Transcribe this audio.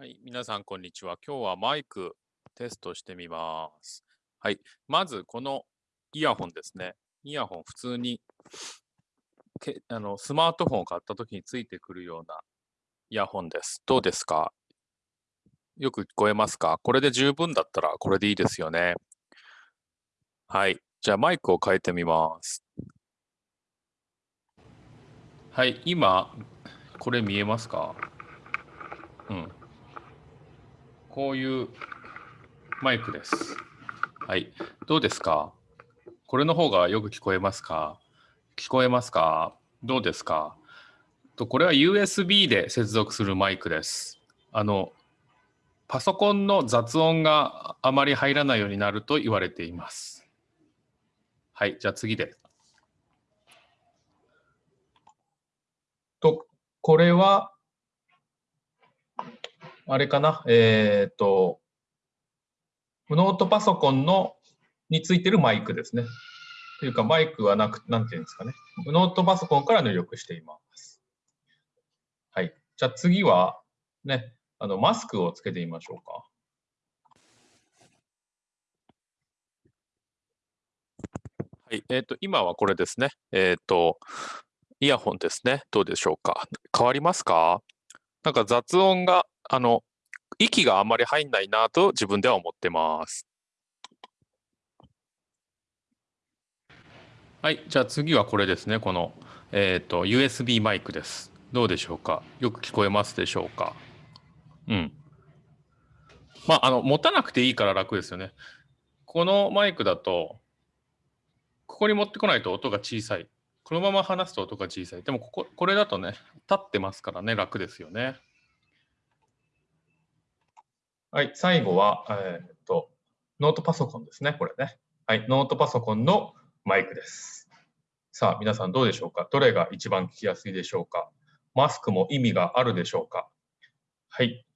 はい、皆さんこんにちは。今日はマイクテストしてみます。はい、まずこのイヤホンですね。イヤホン普通にけあのスマートフォンを買った時についてくるようなイヤホンです。どうですか？よく聞こえますか？これで十分だったらこれでいいですよね。はい、じゃあマイクを変えてみます。はい、今これ見えますか？うん。こういうマイクです。はい。どうですか？これの方がよく聞こえますか？聞こえますか？どうですか？とこれは USB で接続するマイクです。あの、パソコンの雑音があまり入らないようになると言われています。はい。じゃあ次で。と、これは、あれかな、えっ、と、ノートパソコンのについてるマイクですね。というか、マイクはなく、なんていうんですかね。ノートパソコンから入力しています。はい。じゃあ次は、ね、あの、マスクをつけてみましょうか。はい。えっ、と、今はこれですね。えっ、と、イヤホンですね。どうでしょうか？変わりますか？なんか雑音が、あの、息があまり入んないなと自分では思ってます。はい、じゃあ次はこれですね。この、えっ、と、USB マイクです。どうでしょうか？よく聞こえますでしょうか？うん。まあ、あの、持たなくていいから楽ですよね。このマイクだと、ここに持ってこないと音が小さい。このまま話すと音が小さい。でもここ、これだとね、立ってますからね、楽ですよね。はい、最後は、えーっと、ノートパソコンですね、これね。はい、ノートパソコンのマイクです。さあ、皆さんどうでしょうか？どれが一番聞きやすいでしょうか？マスクも意味があるでしょうか？はい、